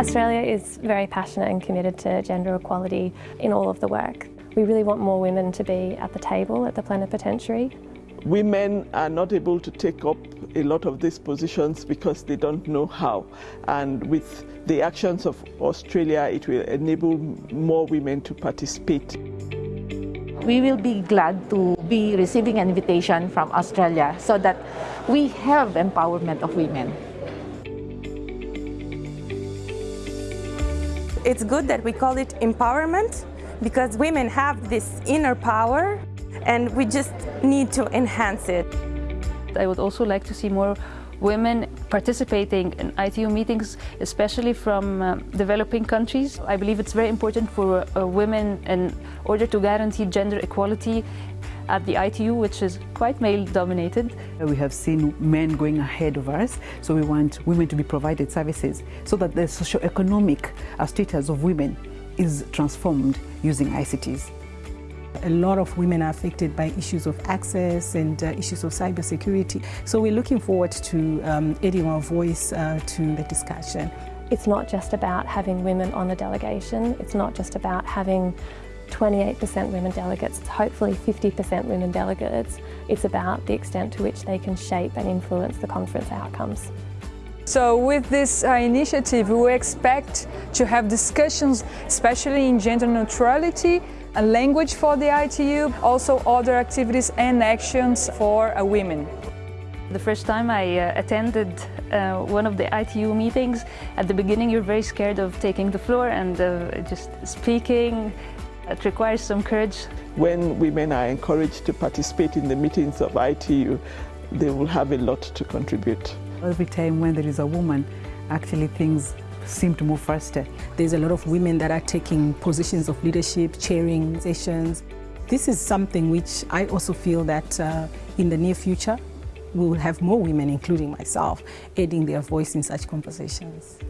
Australia is very passionate and committed to gender equality in all of the work. We really want more women to be at the table at the plenipotentiary. Women are not able to take up a lot of these positions because they don't know how. And with the actions of Australia, it will enable more women to participate. We will be glad to be receiving an invitation from Australia so that we have empowerment of women. It's good that we call it empowerment because women have this inner power and we just need to enhance it. I would also like to see more women participating in ITU meetings, especially from uh, developing countries. I believe it's very important for uh, women in order to guarantee gender equality at the ITU, which is quite male-dominated. We have seen men going ahead of us, so we want women to be provided services so that the socio-economic status of women is transformed using ICTs. A lot of women are affected by issues of access and uh, issues of cybersecurity. So we're looking forward to um, adding our voice uh, to the discussion. It's not just about having women on the delegation, it's not just about having 28% women delegates, hopefully 50% women delegates. It's about the extent to which they can shape and influence the conference outcomes. So with this uh, initiative, we expect to have discussions, especially in gender neutrality, a language for the ITU, also other activities and actions for uh, women. The first time I uh, attended uh, one of the ITU meetings, at the beginning you're very scared of taking the floor and uh, just speaking. It requires some courage. When women are encouraged to participate in the meetings of ITU, they will have a lot to contribute. Every time when there is a woman, actually things seem to move faster. There's a lot of women that are taking positions of leadership, chairing sessions. This is something which I also feel that uh, in the near future, we will have more women, including myself, adding their voice in such conversations.